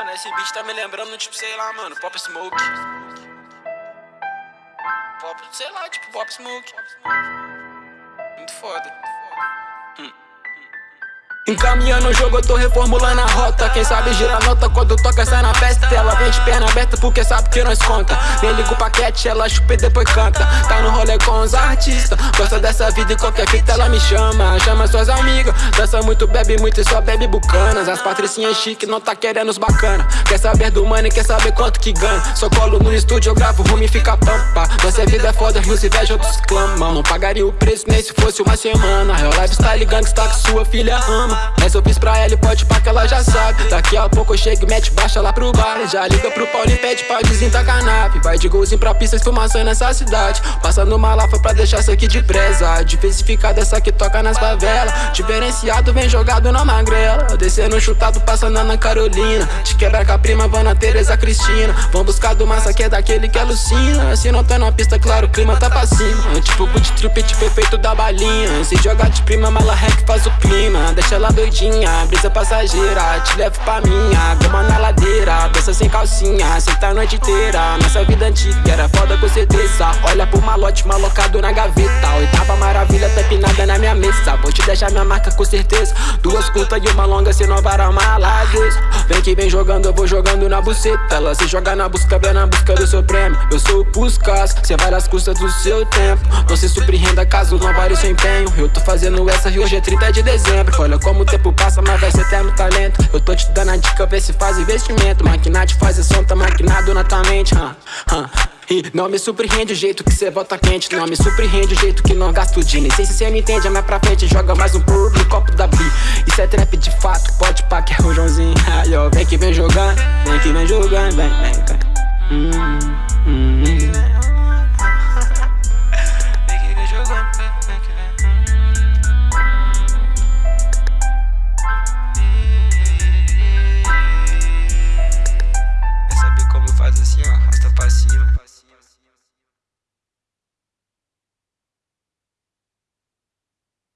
Mano, esse beat tá me lembrando, tipo, sei lá, mano, Pop Smoke. Pop, sei lá, tipo, Pop Smoke. Muito foda. Encaminhando o jogo, eu tô reformulando a rota. Quem sabe gira a nota quando toca sai na festa. Ela vem de perna aberta porque sabe que nós conta. Nem liga o paquete, ela chupa e depois canta. Tá no rolê com os artistas. Gosta dessa vida e qualquer fita ela me chama. Chama suas amigas, dança muito, bebe muito e só bebe bucanas. As patricinhas chique não tá querendo os bacana. Quer saber do money, quer saber quanto que ganha Só colo no estúdio, eu gravo, rumo e fica pampa. Nossa vida é foda, rios inveja, outros clamam. Não pagaria o preço nem se fosse uma semana. Real Lifestyle está que sua filha ama mas eu fiz pra ela e pode pá que ela já sabe. Daqui a pouco eu chego e mete baixa lá pro bar Já liga pro Paulo e pede pra desintacar a nave Vai de golzinho pra pista, esfumação nessa cidade. Passando uma lafa pra deixar isso aqui de presa. Diversificado essa que toca nas favelas. Diferenciado vem jogado na magrela. Descendo chutado passando na Carolina. Te quebra com a prima, Vana, Teresa, Cristina. Vão buscar do massa que é daquele que alucina. Se não tá na pista, claro, o clima tá pra cima. Tipo boot trip, tipo efeito da balinha. Se jogar de prima, mala rec faz o clima. Deixa ela doidinha, brisa passageira Te levo pra minha, goma na ladeira Dança sem calcinha, senta a noite inteira. Nossa vida antiga era foda com certeza. Olha pro malote malocado na gaveta. Oitava maravilha tá pinada na minha mesa. Vou te deixar minha marca com certeza. Duas curtas e uma longa, se não varar uma Vem que vem jogando, eu vou jogando na buceta. Ela se joga na busca, vem na busca do seu prêmio. Eu sou o Puskas, cê vai nas custas do seu tempo. Não se surpreenda caso não vale o seu empenho. Eu tô fazendo essa e hoje é 30 de dezembro. Olha como tempo passa, mas vai ser eterno talento. Eu tô te dando a dica, vê se faz investimento. Maquinate faz som, tá maquinado na tua mente huh, huh. E não me surpreende o jeito que cê volta quente Não me surpreende o jeito que não gasto dinheiro Nem sei se cê me entende, é mais pra frente Joga mais um por no copo da Bi Isso é trap de fato, pode pá que é o Joãozinho Aí ó, vem que vem jogando, vem que vem jogando, vem, vem, vem hum, hum, hum. faz assim, ó, arrasta pra cima.